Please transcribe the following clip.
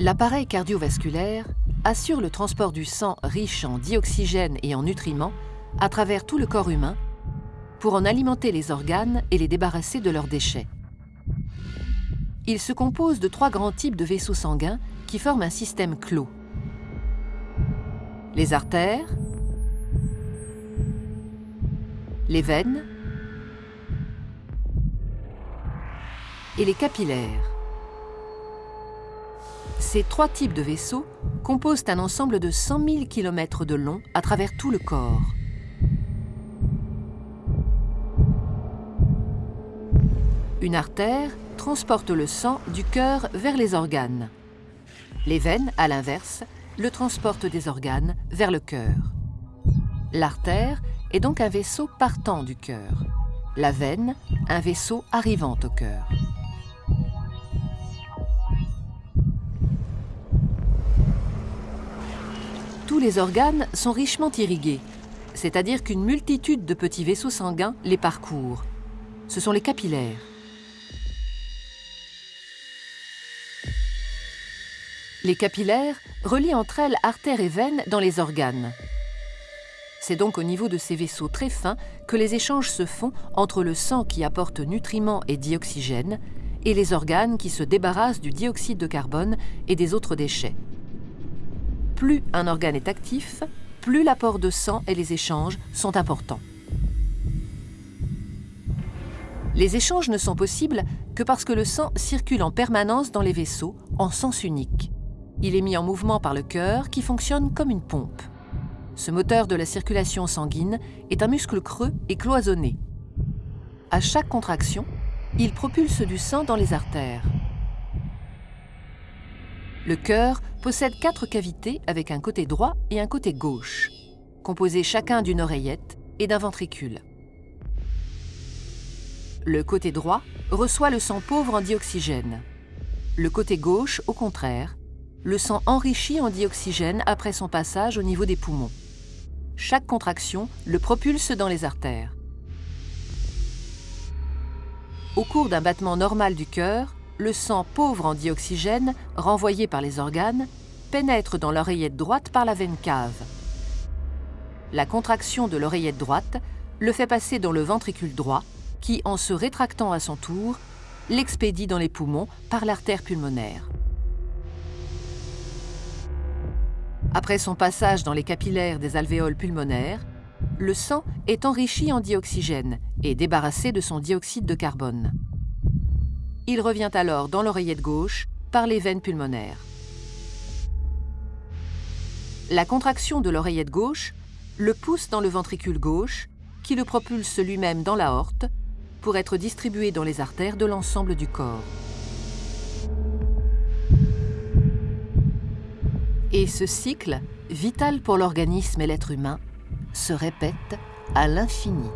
L'appareil cardiovasculaire assure le transport du sang riche en dioxygène et en nutriments à travers tout le corps humain pour en alimenter les organes et les débarrasser de leurs déchets. Il se compose de trois grands types de vaisseaux sanguins qui forment un système clos. Les artères, les veines et les capillaires. Ces trois types de vaisseaux composent un ensemble de 100 000 km de long à travers tout le corps. Une artère transporte le sang du cœur vers les organes. Les veines, à l'inverse, le transportent des organes vers le cœur. L'artère est donc un vaisseau partant du cœur. La veine, un vaisseau arrivant au cœur. Tous les organes sont richement irrigués, c'est-à-dire qu'une multitude de petits vaisseaux sanguins les parcourent. Ce sont les capillaires. Les capillaires relient entre elles artères et veines dans les organes. C'est donc au niveau de ces vaisseaux très fins que les échanges se font entre le sang qui apporte nutriments et dioxygène et les organes qui se débarrassent du dioxyde de carbone et des autres déchets. Plus un organe est actif, plus l'apport de sang et les échanges sont importants. Les échanges ne sont possibles que parce que le sang circule en permanence dans les vaisseaux en sens unique. Il est mis en mouvement par le cœur qui fonctionne comme une pompe. Ce moteur de la circulation sanguine est un muscle creux et cloisonné. À chaque contraction, il propulse du sang dans les artères. Le cœur possède quatre cavités avec un côté droit et un côté gauche, composés chacun d'une oreillette et d'un ventricule. Le côté droit reçoit le sang pauvre en dioxygène. Le côté gauche, au contraire, le sang enrichi en dioxygène après son passage au niveau des poumons. Chaque contraction le propulse dans les artères. Au cours d'un battement normal du cœur, le sang pauvre en dioxygène, renvoyé par les organes, pénètre dans l'oreillette droite par la veine cave. La contraction de l'oreillette droite le fait passer dans le ventricule droit, qui, en se rétractant à son tour, l'expédie dans les poumons par l'artère pulmonaire. Après son passage dans les capillaires des alvéoles pulmonaires, le sang est enrichi en dioxygène et débarrassé de son dioxyde de carbone. Il revient alors dans l'oreillette gauche par les veines pulmonaires. La contraction de l'oreillette gauche le pousse dans le ventricule gauche qui le propulse lui-même dans l'aorte pour être distribué dans les artères de l'ensemble du corps. Et ce cycle, vital pour l'organisme et l'être humain, se répète à l'infini.